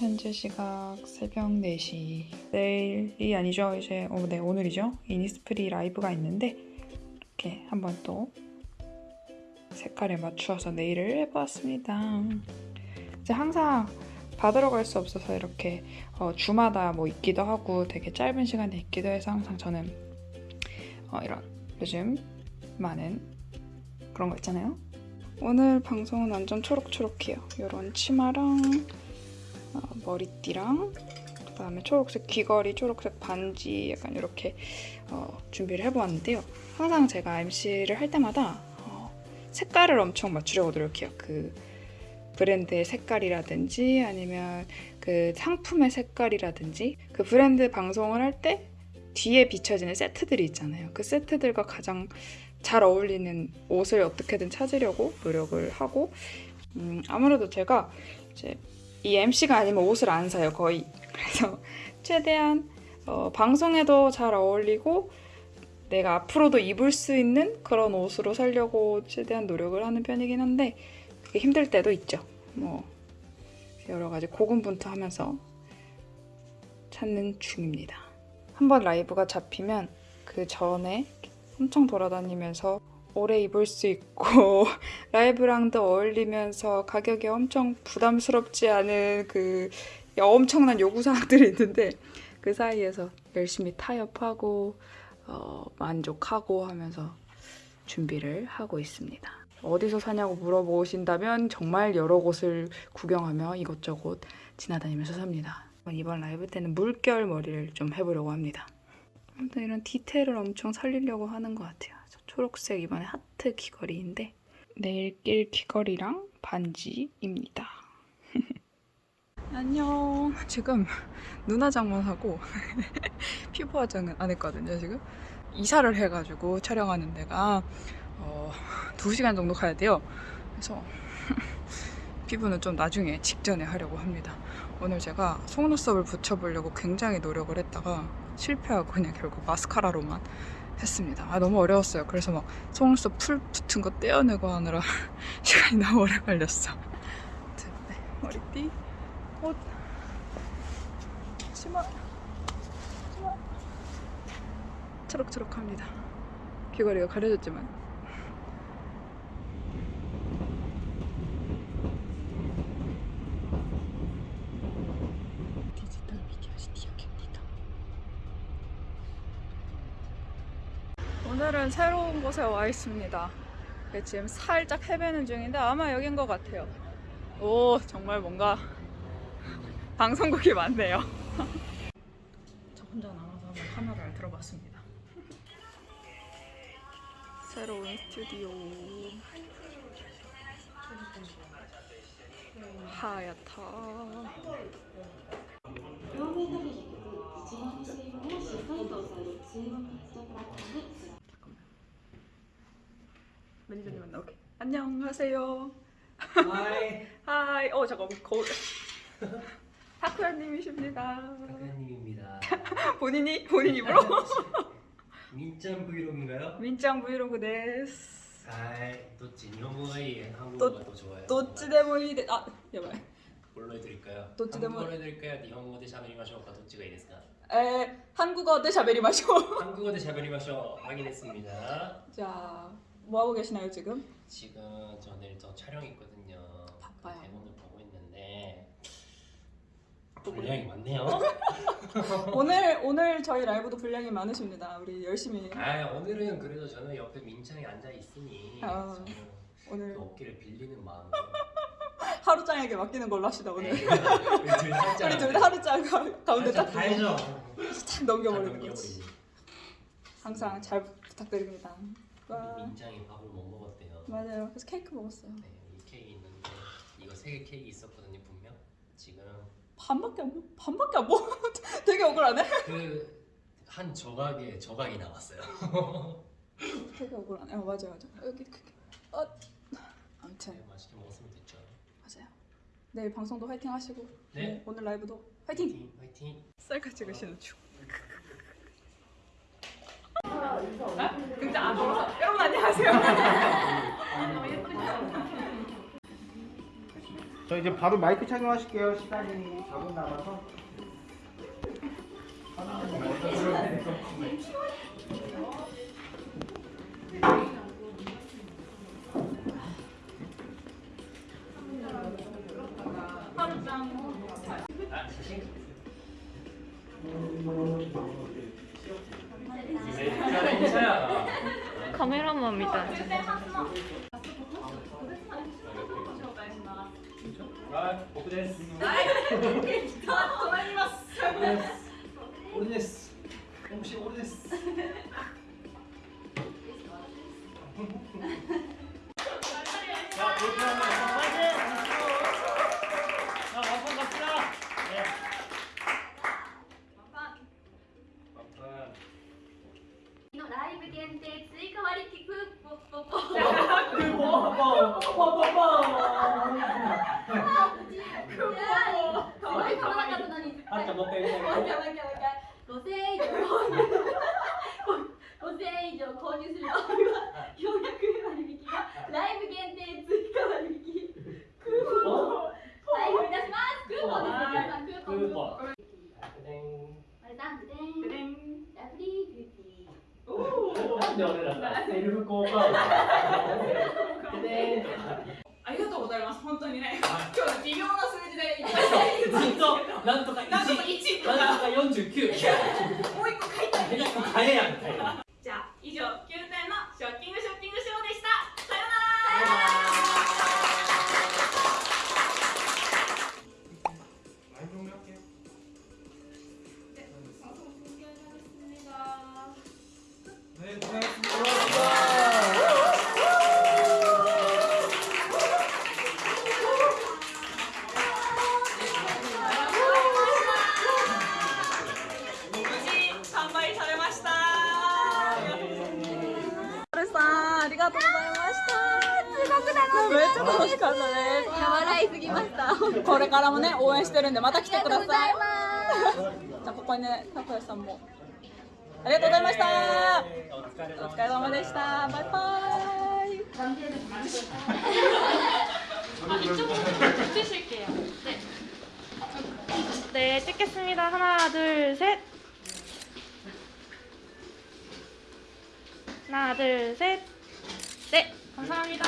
현재 시각 새벽 4시. 내일이 아니죠. 이제 어, 네, 오늘이죠. 이니스프리 라이브가 있는데 이렇게 한번 또 색깔에 맞추어서 네일을 해보았습니다. 이제 항상 받으러 갈 수 없어서 이렇게 어, 주마다 뭐 있기도 하고 되게 짧은 시간에 있기도 해서 항상 저는 어, 이런 요즘 많은 그런 거 있잖아요. 오늘 방송은 완전 초록초록해요. 이런 치마랑 어, 머리띠랑 그다음에 초록색 귀걸이, 초록색 반지 약간 이렇게 어, 준비를 해보았는데요. 항상 제가 MC를 할 때마다 어, 색깔을 엄청 맞추려고 노력해요. 그 브랜드의 색깔이라든지 아니면 그 상품의 색깔이라든지 그 브랜드 방송을 할 때 뒤에 비춰지는 세트들이 있잖아요. 그 세트들과 가장 잘 어울리는 옷을 어떻게든 찾으려고 노력을 하고 음, 아무래도 제가 이제 이 MC가 아니면 옷을 안 사요 거의. 그래서 최대한 어, 방송에도 잘 어울리고 내가 앞으로도 입을 수 있는 그런 옷으로 살려고 최대한 노력을 하는 편이긴 한데 그게 힘들 때도 있죠. 뭐 여러 가지 고군분투하면서 찾는 중입니다. 한번 라이브가 잡히면 그 전에 엄청 돌아다니면서 오래 입을 수 있고 라이브랑도 어울리면서 가격이 엄청 부담스럽지 않은 그 엄청난 요구사항들이 있는데 그 사이에서 열심히 타협하고 어, 만족하고 하면서 준비를 하고 있습니다. 어디서 사냐고 물어보신다면 정말 여러 곳을 구경하며 이것저것 지나다니면서 삽니다. 이번 라이브 때는 물결 머리를 좀 해보려고 합니다. 아무튼 이런 디테일을 엄청 살리려고 하는 것 같아요. 저 초록색 이번에 하트 귀걸이인데 내일 낄 귀걸이랑 반지입니다. 안녕. 지금 눈 화장만 하고 피부 화장은 안 했거든요. 지금 이사를 해가지고 촬영하는 데가 어, 2시간 정도 가야 돼요. 그래서 피부는 좀 나중에 직전에 하려고 합니다. 오늘 제가 속눈썹을 붙여보려고 굉장히 노력을 했다가 실패하고 그냥 결국 마스카라로만 했습니다. 아 너무 어려웠어요. 그래서 막 속눈썹 풀 붙은 거 떼어내고 하느라 시간이 너무 오래 걸렸어. 네, 머리띠, 옷, 치마, 치마 초록초록합니다. 귀걸이가 가려졌지만 디지털 미디어 시티역입니다. 오늘은 새로운 곳에 와 있습니다. 네, 지금 살짝 헤매는 중인데 아마 여긴 것 같아요. 오 정말 뭔가 방송국이 많네요. 저 혼자 남아서 한번 카메라를 들어봤습니다. 새로운 스튜디오 하얗다. 매니저님 만나. 오케이. 안녕하세요. Hi hi 어 잠깐 거울. 타쿠야님이십니다. 타쿠야님입니다. 본인이? 본인 입으로? 민짱 브이로그인가요? 민짱 브이로그 です 아이 どっちでもいい 한국어가 좋아요. 또찌데모이 아 야발 뭘로 해드릴까요? どっちでも 뭘로 해드릴까요? 日本語で喋りましょうか どっちがいいですか? え 한국어 で喋りましょう. 한국어 で喋りましょう 확인했습니다. 자 뭐 하고 계시나요 지금? 지금 저 내일 저 촬영 있거든요. 바빠요. 대본을 보고 있는데 분량이 많네요. 오늘 오늘 저희 라이브도 분량이 많으십니다 우리 열심히 아 오늘은 그래도 저는 옆에 민창이 앉아 있으니 아, 오늘 그 어깨를 빌리는 마음으로 하루짱에게 맡기는 걸로 합시다 오늘 네, 우리 둘 살짝 우리 둘다 하루짱 가- 가운데 딱, 다 해줘. 딱 넘겨버리는 거지. 항상 잘 부탁드립니다 와, 민장이 밥을 못 먹었대요. 맞아요 그래서 케이크 먹었어요 네, 이 케이크 있는데 이거 세 개 케이크 있었거든요 분명. 지금 반밖에 안 먹, 반밖에 안 먹. 되게 억울하네. 그 한 조각에 조각이 나왔어요. 되게 억울하네. 어, 맞아요, 맞아. 여기 그게. 어. 아무튼 네, 맛있게 먹었으면 됐죠. 맞아요. 내일 방송도 화이팅 하시고. 네. 오늘 라이브도 화이팅. 화이팅 화이팅. 셀카 찍으시는 중. 아, 진짜 안 먹어서. 여러분 안녕하세요. 저 이제 바로 마이크 착용하실게요. 시간이 4분 남아서. 아. メラマンみたいはい、僕です。限定追加割引クーポポポクーポポポポポポポいか円以上購入する ーなんで俺らさセルフ効果音でありがとうございます。本当にね、今日微妙な数字でいっぱいずっとなんとかなんとか1 1とかなんとか49もう一個書いてある。一個買えやみたいなじゃあ以上9点のショッキングショッキングショーでした。さようなら。 네, 고 かったです。笑いすぎましたこれからもね応援してるんでまた来てください。じゃあここにねたこやさんもありがとうございました。お疲れお疲れ様でした。バイバイ。 찍으실게요. 네. 네, 찍겠습니다. 하나, 둘, 셋. 하나, 둘, 셋. 네, 감사합니다.